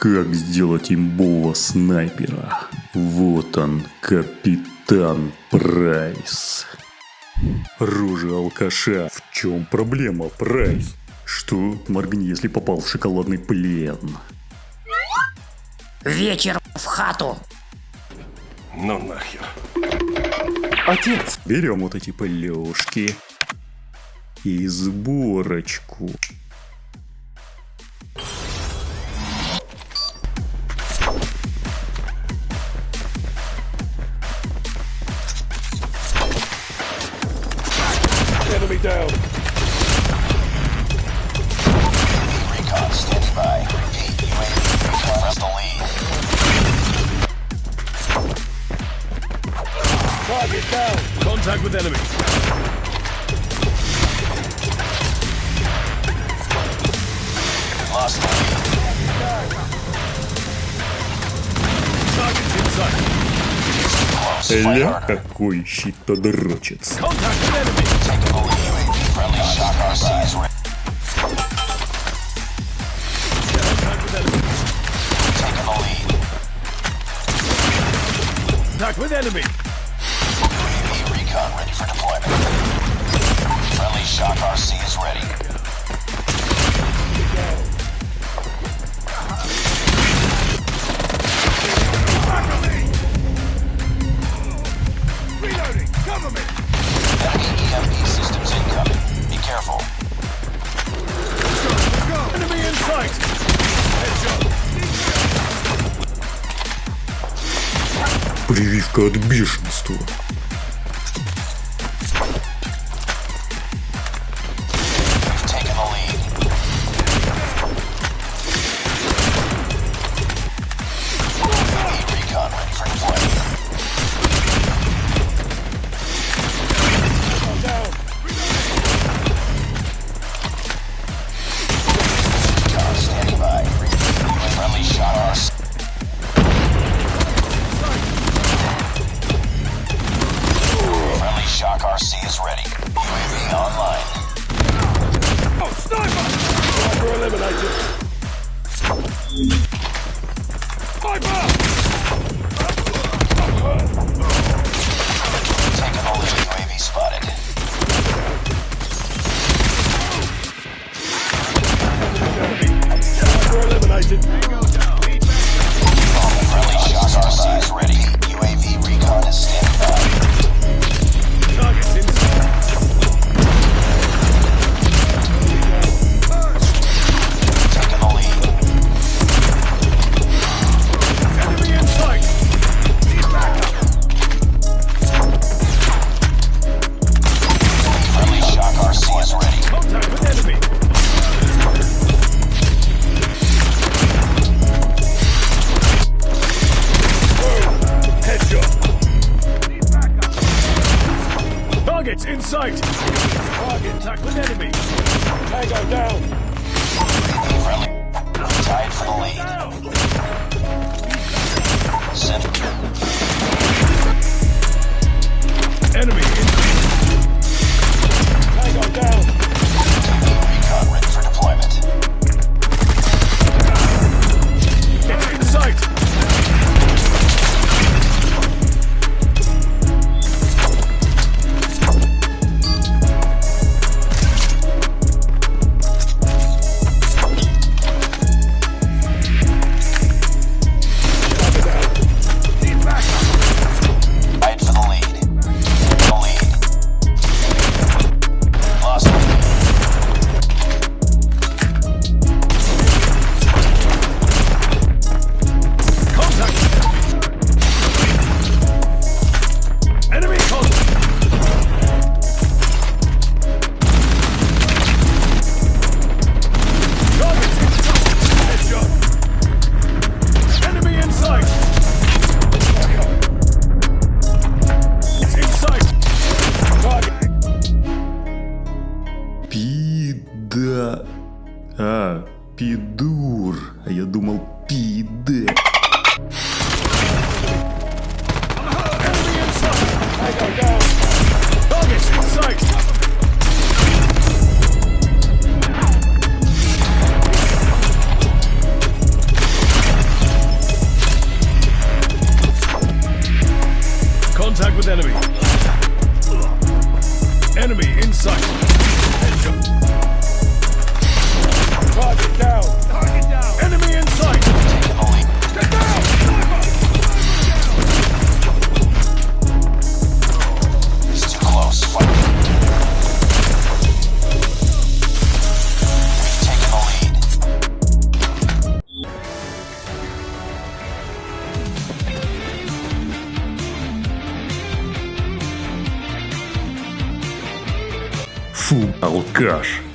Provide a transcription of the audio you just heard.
Как сделать имбового снайпера? Вот он, капитан Прайс. Рожа алкаша. В чем проблема, Прайс? Что? Моргни, если попал в шоколадный плен. Вечер в хату. Ну нахер. Отец! Берем вот эти плюшки. И сборочку. Contact with enemy. Lost Ля, какой щитодрочец. Contact with enemy. ready for deployment. Friendly shock RC is ready. Reloading. Cover me. Enemy EMP systems incoming. Be careful. Enemy in sight. Headshot. Прививка от бешенства. UAV online. Oh, sniper! Sniper eliminated. Sniper! Targets in sight. Target tack enemy. Tango down. Friendly. Tied for the lead. Пида... А, пидур. А я думал пиде. Contact with enemy. Enemy in sight. Фу, алкаш.